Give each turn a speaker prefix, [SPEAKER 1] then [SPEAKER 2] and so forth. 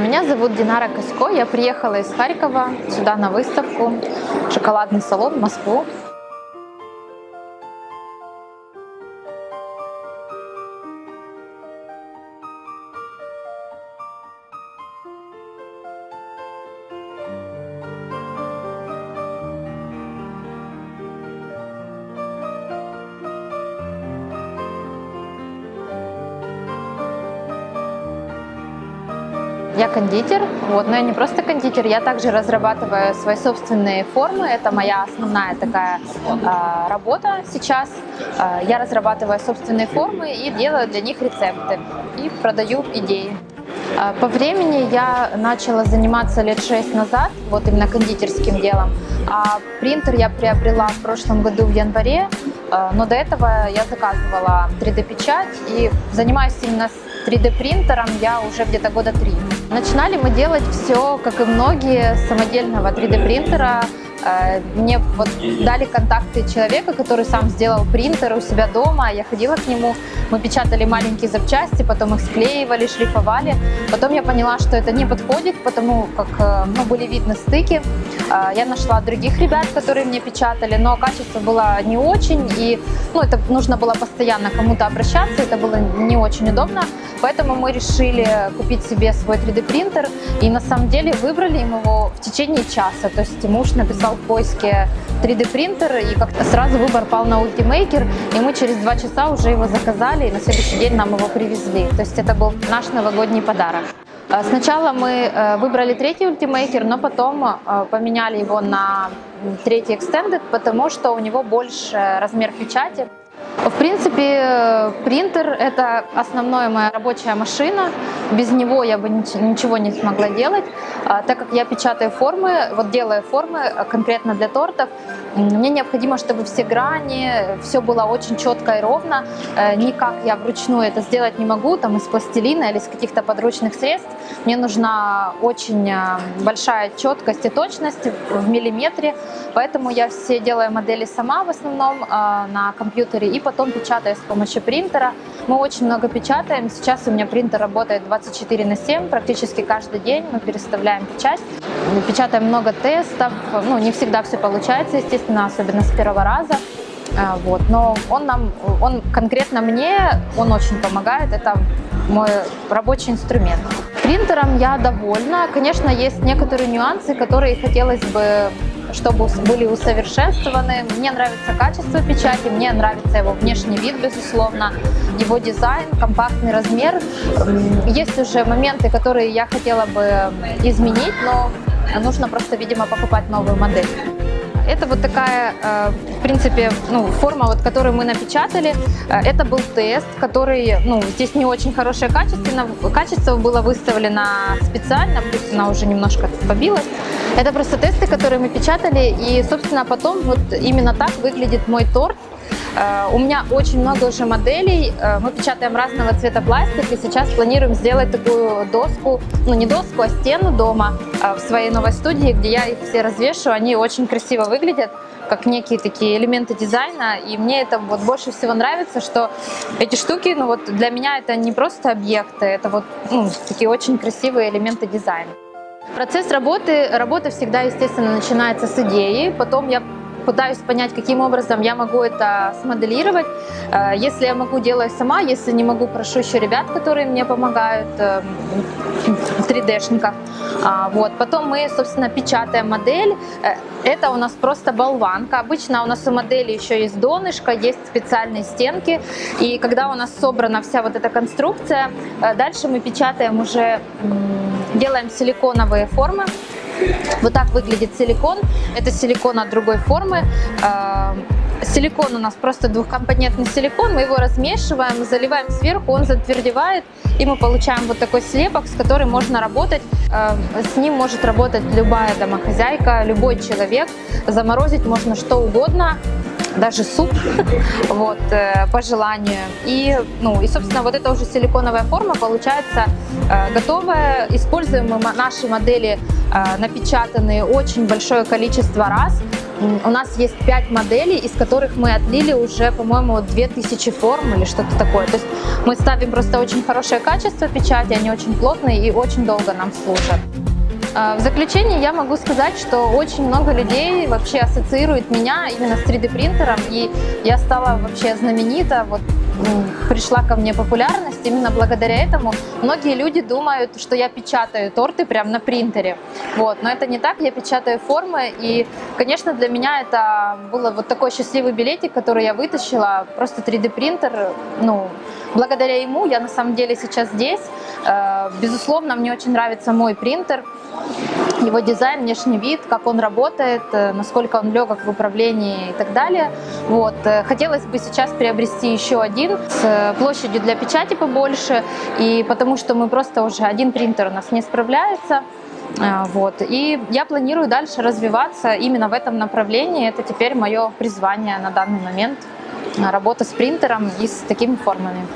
[SPEAKER 1] Меня зовут Динара Косько. Я приехала из Харькова сюда на выставку «Шоколадный салон» в Москву. Я кондитер, вот, но я не просто кондитер, я также разрабатываю свои собственные формы. Это моя основная такая э, работа сейчас. Э, я разрабатываю собственные формы и делаю для них рецепты и продаю идеи. По времени я начала заниматься лет шесть назад, вот именно кондитерским делом. А принтер я приобрела в прошлом году в январе, но до этого я заказывала 3D-печать и занимаюсь именно 3D принтером я уже где-то года три. Начинали мы делать все, как и многие, с самодельного 3D принтера. Э, мне вот дали контакты человека, который сам сделал принтер у себя дома. Я ходила к нему, мы печатали маленькие запчасти, потом их склеивали, шлифовали. Потом я поняла, что это не подходит, потому как э, ну, были видны стыки. Э, я нашла других ребят, которые мне печатали, но качество было не очень, и ну, это нужно было постоянно кому-то обращаться, это было не очень удобно. Поэтому мы решили купить себе свой 3D принтер, и на самом деле выбрали его в течение часа. То есть муж написал в поиске 3D принтер, и как-то сразу выбор пал на Ultimaker, и мы через два часа уже его заказали, и на следующий день нам его привезли. То есть это был наш новогодний подарок. Э, сначала мы э, выбрали третий Ultimaker, но потом э, поменяли его на третий Extended, потому что у него больше размер печати. В принципе, принтер – это основная моя рабочая машина. Без него я бы ничего не смогла делать. А, так как я печатаю формы, вот делаю формы конкретно для тортов, мне необходимо, чтобы все грани, все было очень четко и ровно. Э, никак я вручную это сделать не могу, там из пластилина или из каких-то подручных средств. Мне нужна очень э, большая четкость и точность в миллиметре, поэтому я все делаю модели сама в основном э, на компьютере и потом печатаю с помощью принтера. Мы очень много печатаем. Сейчас у меня принтер работает 24 на 7, практически каждый день мы переставляем печать. Печатаем много тестов, ну не всегда все получается, естественно особенно с первого раза. А, вот. Но он нам, он конкретно мне, он очень помогает, это мой рабочий инструмент. Принтером я довольна. Конечно, есть некоторые нюансы, которые хотелось бы чтобы были усовершенствованы. Мне нравится качество печати, мне нравится его внешний вид, безусловно, его дизайн, компактный размер. Есть уже моменты, которые я хотела бы изменить, но нужно просто, видимо, покупать новую модель. Это вот такая, э, в принципе, ну, форма, вот, которую мы напечатали. Э, это был тест, который, ну, здесь не очень хорошее качество, качество было выставлено специально, пусть она уже немножко побилась. Это просто тесты, которые мы печатали, и, собственно, потом вот именно так выглядит мой торт. Э, у меня очень много уже моделей, э, мы печатаем разного цвета пластик, и сейчас планируем сделать такую доску, ну не доску, а стену дома э, в своей новой студии, где я их все развешу, они очень красиво выглядят как некие такие элементы дизайна, и мне это вот больше всего нравится, что эти штуки, ну вот для меня это не просто объекты, это вот ну, такие очень красивые элементы дизайна. Процесс работы, работа всегда, естественно, начинается с идеи, потом я пытаюсь понять, каким образом я могу это смоделировать. Э, если я могу, делаю сама, если не могу, прошу еще ребят, которые мне помогают, 3D-шников. Эм, а, вот. Потом мы, собственно, печатаем модель. Э, это у нас просто болванка. Обычно у нас у модели еще есть донышко, есть специальные стенки. И когда у нас собрана вся вот эта конструкция, э, дальше мы печатаем уже, делаем силиконовые формы. Вот так выглядит силикон. Это силикон от другой формы. А, силикон у нас просто двухкомпонентный силикон. Мы его размешиваем, заливаем сверху, он затвердевает. И мы получаем вот такой слепок, с которым можно работать. А, с ним может работать любая домохозяйка, любой человек. Заморозить можно что угодно даже суп, вот, э, по желанию. И, ну, и, собственно, вот эта уже силиконовая форма получается э, готовая. Используем мы наши модели э, напечатанные очень большое количество раз. У нас есть 5 моделей, из которых мы отлили уже, по-моему, 2000 форм или что-то такое. То есть мы ставим просто очень хорошее качество печати, они очень плотные и очень долго нам служат. А, В заключение я могу сказать, что очень много людей вообще ассоциирует меня именно с 3D принтером, и я стала вообще знаменита, вот пришла ко мне популярность именно благодаря этому. Многие люди думают, что я печатаю торты прямо на принтере, вот, но это не так, я печатаю формы, и, конечно, для меня это было вот такой счастливый билетик, который я вытащила, просто 3D принтер, ну, благодаря ему я на самом деле сейчас здесь. Э, Безусловно, мне очень нравится мой принтер, его дизайн, внешний вид, как он работает, э, насколько он легок в управлении и так далее. Вот. э, Хотелось бы сейчас приобрести еще один с э, площадью для печати побольше, и потому что мы просто уже один принтер у нас не справляется. Вот. И я планирую дальше развиваться именно в этом направлении. Это теперь мое призвание на данный момент. Работа с принтером и с такими формами.